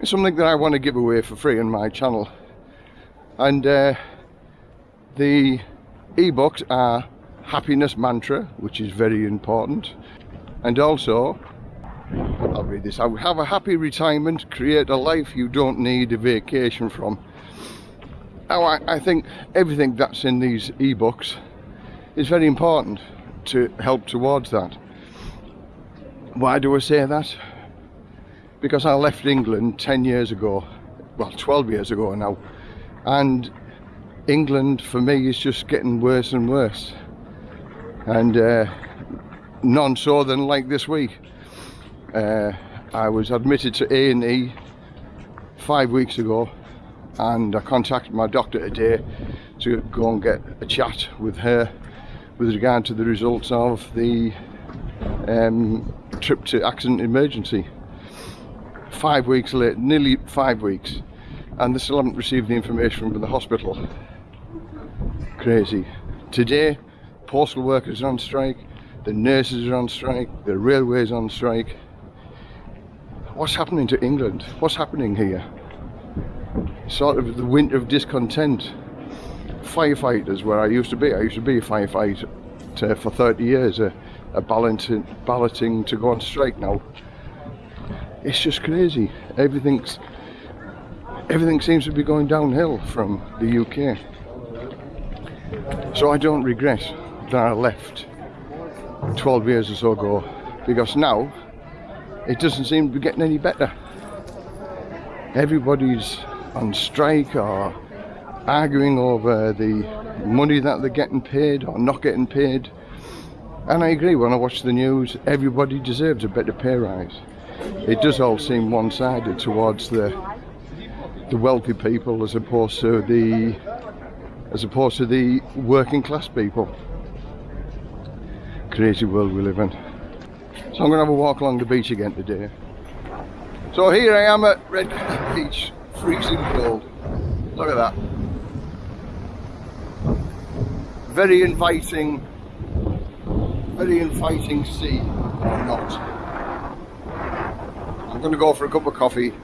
It's something that I want to give away for free on my channel. And uh, the ebooks are Happiness Mantra, which is very important. And also, I'll read this out. Have a happy retirement, create a life you don't need a vacation from. Now, I, I think everything that's in these ebooks is very important to help towards that. Why do I say that? Because I left England 10 years ago, well 12 years ago now, and England for me is just getting worse and worse. And uh, none so than like this week. Uh, I was admitted to A&E five weeks ago and I contacted my doctor today to go and get a chat with her with regard to the results of the um, trip to accident emergency. Five weeks late, nearly five weeks, and they still haven't received the information from the hospital. Crazy. Today, postal workers are on strike, the nurses are on strike, the railways on strike. What's happening to England? What's happening here? Sort of the winter of discontent. Firefighters, where I used to be, I used to be a firefighter for 30 years, a, a balloting, balloting to go on strike now. It's just crazy. Everything's everything seems to be going downhill from the UK. So I don't regret that I left 12 years or so ago because now it doesn't seem to be getting any better. Everybody's on strike or arguing over the money that they're getting paid or not getting paid. And I agree, when I watch the news, everybody deserves a better pay rise. It does all seem one-sided towards the the wealthy people as opposed to the as opposed to the working class people. Crazy world we live in. So I'm going to have a walk along the beach again today. So here I am at Red Beach, freezing cold. Look at that. Very inviting, very inviting sea, or not. Going to go for a cup of coffee.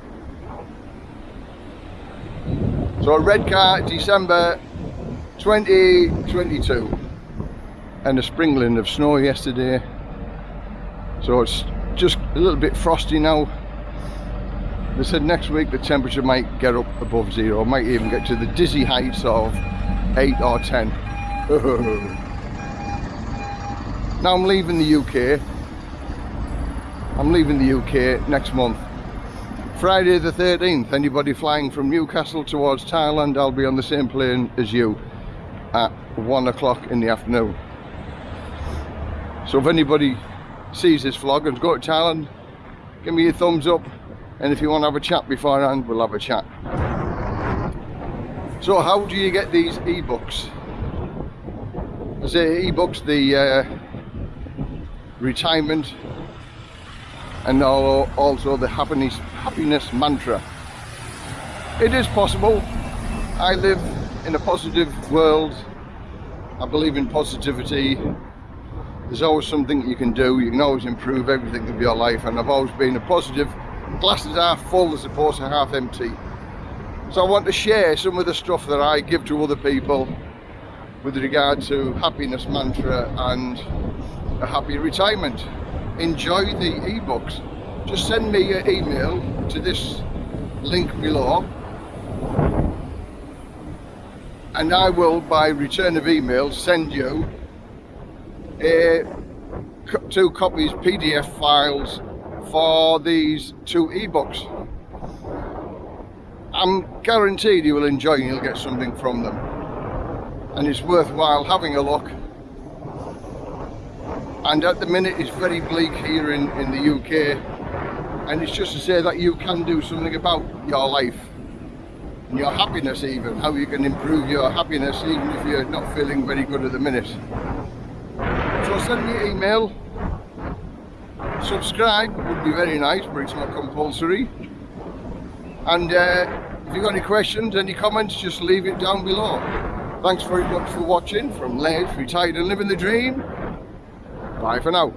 So a Redcar, December 2022 and a sprinkling of snow yesterday. So it's just a little bit frosty now. They said next week the temperature might get up above zero. Might even get to the dizzy heights of 8 or 10 now I'm leaving the UK I'm leaving the UK next month Friday the 13th anybody flying from Newcastle towards Thailand I'll be on the same plane as you at one o'clock in the afternoon. So if anybody sees this vlog and go to Thailand, give me a thumbs up and if you want to have a chat beforehand, we'll have a chat. So how do you get these ebooks? I say ebooks, the uh, retirement and also the happiness, happiness mantra. It is possible. I live in a positive world. I believe in positivity. There's always something you can do. You can always improve everything of your life and I've always been a positive. Glasses half full as opposed to half empty. So I want to share some of the stuff that I give to other people with regard to happiness mantra and a happy retirement enjoy the ebooks just send me an email to this link below. And I will by return of email send you a, two copies PDF files for these two ebooks I'm guaranteed you will enjoy and you'll get something from them. And it's worthwhile having a look and at the minute it's very bleak here in, in the UK and it's just to say that you can do something about your life and your happiness even, how you can improve your happiness even if you're not feeling very good at the minute. So send me an email, subscribe would be very nice but it's not compulsory and uh, if you've got any questions, any comments just leave it down below. Thanks very much for watching from Les, Retired and Living the Dream. Bye for now.